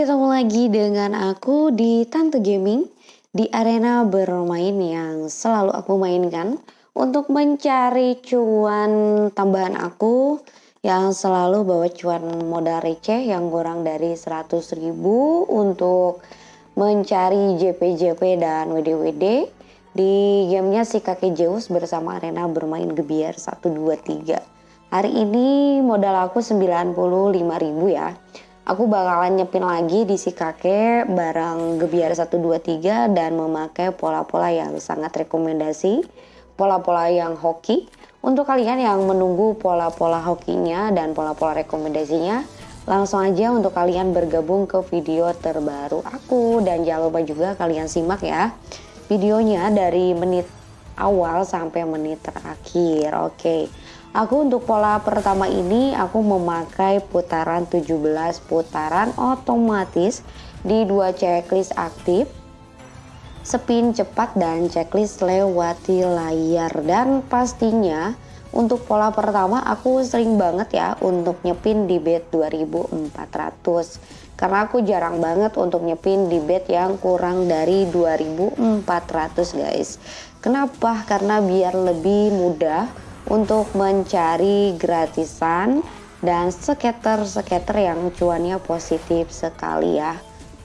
ketemu lagi dengan aku di Tante Gaming di arena bermain yang selalu aku mainkan untuk mencari cuan tambahan aku yang selalu bawa cuan modal receh yang kurang dari 100 ribu untuk mencari JP-JP dan WD-WD di gamenya si kakek Zeus bersama arena bermain gebiar 123 hari ini modal aku 95 ribu ya aku bakalan nyepin lagi di si kakek barang Gebiar 123 dan memakai pola-pola yang sangat rekomendasi pola-pola yang hoki untuk kalian yang menunggu pola-pola hokinya dan pola-pola rekomendasinya langsung aja untuk kalian bergabung ke video terbaru aku dan jangan lupa juga kalian simak ya videonya dari menit awal sampai menit terakhir oke okay. Aku untuk pola pertama ini aku memakai putaran 17 putaran otomatis di dua checklist aktif spin cepat dan checklist lewati layar. Dan pastinya untuk pola pertama aku sering banget ya untuk nyepin di bet 2400 karena aku jarang banget untuk nyepin di bet yang kurang dari 2400 guys. Kenapa? Karena biar lebih mudah untuk mencari gratisan dan skater-skater yang cuannya positif sekali ya.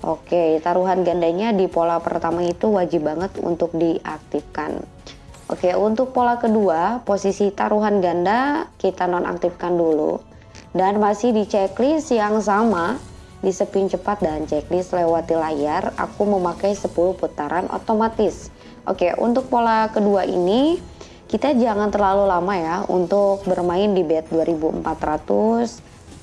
Oke taruhan gandanya di pola pertama itu wajib banget untuk diaktifkan. Oke untuk pola kedua posisi taruhan ganda kita nonaktifkan dulu. Dan masih di checklist yang sama di spin cepat dan checklist lewati layar aku memakai 10 putaran otomatis. Oke untuk pola kedua ini kita jangan terlalu lama ya untuk bermain di bed 2400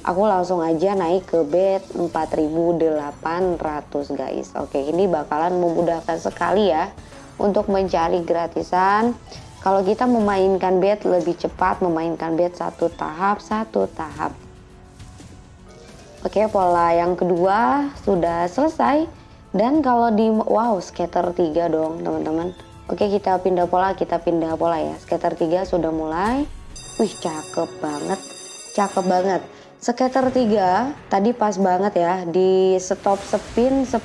aku langsung aja naik ke bed 4800 guys. Oke ini bakalan memudahkan sekali ya untuk mencari gratisan. Kalau kita memainkan bed lebih cepat memainkan bed satu tahap satu tahap. Oke pola yang kedua sudah selesai. Dan kalau di wow scatter 3 dong teman-teman Oke kita pindah pola, kita pindah pola ya. Skater 3 sudah mulai. Wih cakep banget, cakep banget. Skater 3 tadi pas banget ya di stop spin 10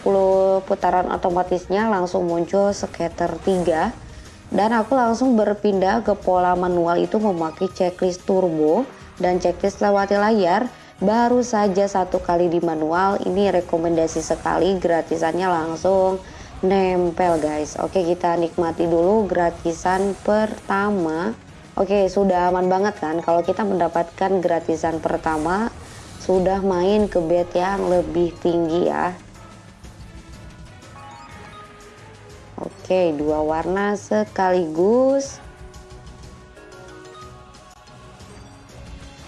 putaran otomatisnya langsung muncul skater 3 dan aku langsung berpindah ke pola manual itu memakai checklist turbo dan checklist lewati layar baru saja satu kali di manual ini rekomendasi sekali gratisannya langsung nempel guys. Oke kita nikmati dulu gratisan pertama. Oke sudah aman banget kan? Kalau kita mendapatkan gratisan pertama sudah main ke bed yang lebih tinggi ya. Oke dua warna sekaligus.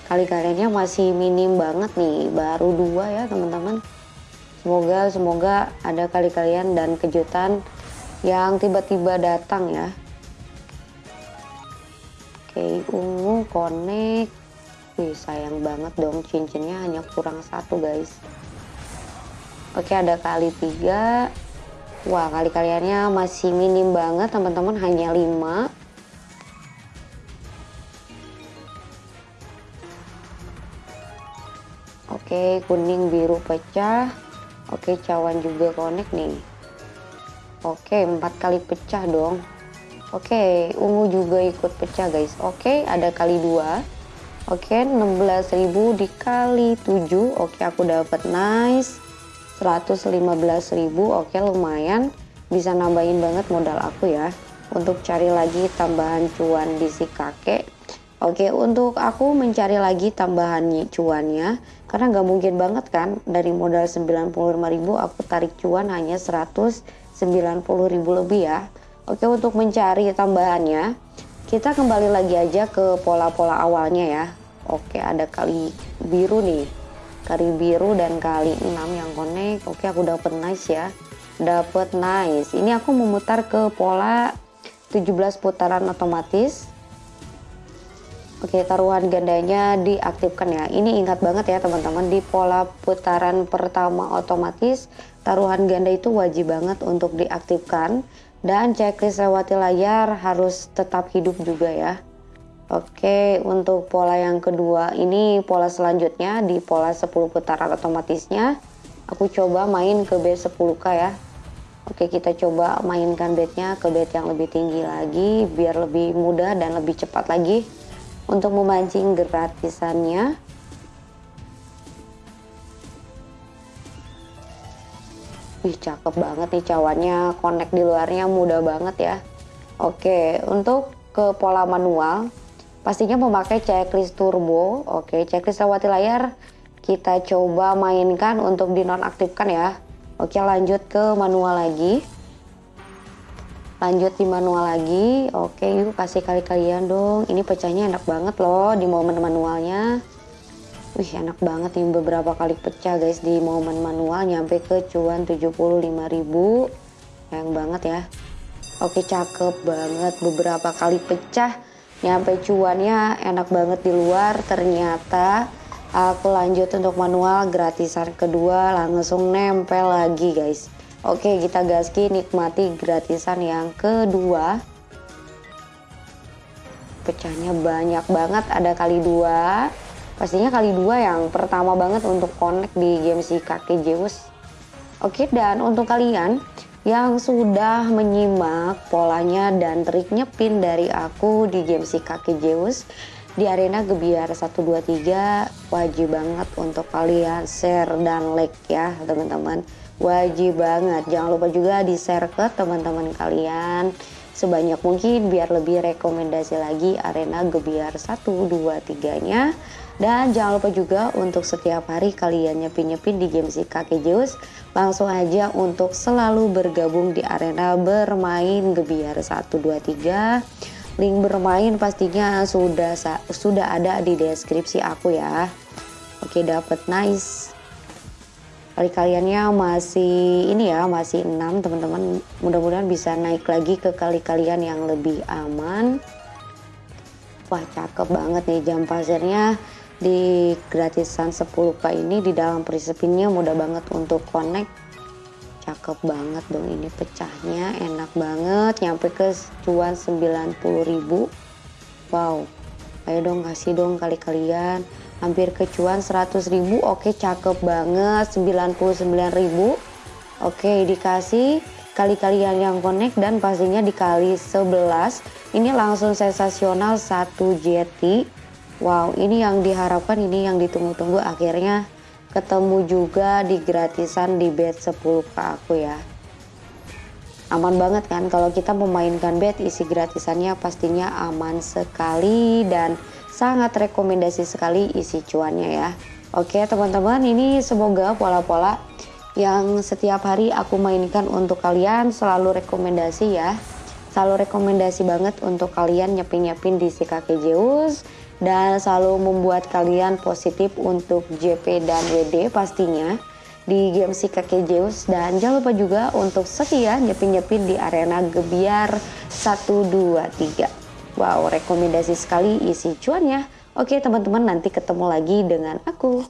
Kali-kaliannya masih minim banget nih. Baru dua ya teman-teman Semoga semoga ada kali kalian dan kejutan yang tiba-tiba datang ya. Oke, ungu connect. Wih, sayang banget dong cincinnya hanya kurang satu guys. Oke, ada kali tiga. Wah, kali kaliannya masih minim banget teman-teman, hanya lima. Oke, kuning biru pecah. Oke cawan juga connect nih. Oke empat kali pecah dong. Oke ungu juga ikut pecah guys. Oke ada kali dua. Oke 16.000 dikali 7 Oke aku dapat nice. 115.000 Oke lumayan. Bisa nambahin banget modal aku ya. Untuk cari lagi tambahan cuan di si kakek Oke untuk aku mencari lagi tambahan cuannya karena nggak mungkin banget kan dari modal 95.000 aku tarik cuan hanya 190.000 lebih ya. Oke untuk mencari tambahannya kita kembali lagi aja ke pola-pola awalnya ya. Oke ada kali biru nih. Kali biru dan kali 6 yang connect. Oke aku dapet nice ya. Dapet nice. Ini aku memutar ke pola 17 putaran otomatis Oke taruhan gandanya diaktifkan ya. Ini ingat banget ya teman-teman di pola putaran pertama otomatis taruhan ganda itu wajib banget untuk diaktifkan. Dan checklist lewati layar harus tetap hidup juga ya. Oke untuk pola yang kedua ini pola selanjutnya di pola 10 putaran otomatisnya aku coba main ke bed 10k ya. Oke kita coba mainkan bednya ke bed yang lebih tinggi lagi biar lebih mudah dan lebih cepat lagi untuk memancing gratisannya. Wih cakep banget nih cawannya. Connect di luarnya mudah banget ya. Oke untuk ke pola manual pastinya memakai checklist turbo. Oke checklist lewati layar. Kita coba mainkan untuk dinonaktifkan ya. Oke lanjut ke manual lagi. Lanjut di manual lagi. Oke yuk kasih kali kalian dong. Ini pecahnya enak banget loh di momen manualnya. Wih enak banget nih beberapa kali pecah guys di momen manual nyampe ke cuan 75.000. Sayang banget ya. Oke cakep banget beberapa kali pecah nyampe cuannya enak banget di luar ternyata Aku lanjut untuk manual gratisan kedua langsung nempel lagi guys. Oke kita gaski nikmati gratisan yang kedua. Pecahnya banyak banget ada kali dua. Pastinya kali dua yang pertama banget untuk connect di game si kakek Zeus. Oke dan untuk kalian yang sudah menyimak polanya dan triknya pin dari aku di game si kakek Zeus di arena Gebiar 123 wajib banget untuk kalian share dan like ya teman-teman wajib banget. Jangan lupa juga di share ke teman-teman kalian. Sebanyak mungkin biar lebih rekomendasi lagi arena Gebiar 123 nya dan jangan lupa juga untuk setiap hari kalian nyepin-nyepin di game si kakek Zeus langsung aja untuk selalu bergabung di arena bermain Gebiar 123 Link bermain pastinya sudah sudah ada di deskripsi aku ya. Oke, dapat nice. Kali kaliannya masih ini ya, masih 6 teman-teman. Mudah-mudahan bisa naik lagi ke kali kalian yang lebih aman. Wah, cakep banget nih jam pasirnya. Di gratisan 10k ini di dalam prisepinnya mudah banget untuk connect. Cakep banget dong ini pecahnya enak banget. Nyampe ke cuan 90.000 wow ayo dong kasih dong kali kalian hampir ke cuan 100.000 oke cakep banget. 99.000 oke dikasih kali kalian yang connect dan pastinya dikali 11 ini langsung sensasional satu JT wow ini yang diharapkan ini yang ditunggu-tunggu. Akhirnya ketemu juga di gratisan di bed 10 ke aku ya. Aman banget kan? Kalau kita memainkan bed isi gratisannya pastinya aman sekali. Dan sangat rekomendasi sekali isi cuannya ya. Oke teman-teman ini semoga pola-pola yang setiap hari aku mainkan untuk kalian selalu rekomendasi ya. Selalu rekomendasi banget untuk kalian nyepin-nyepin di si kakek Zeus dan selalu membuat kalian positif untuk JP dan WD pastinya di game si kakek Zeus. Dan jangan lupa juga untuk setia nyepin-nyepin di arena Gebiar 123 wow rekomendasi sekali isi cuannya. Oke teman-teman nanti ketemu lagi dengan aku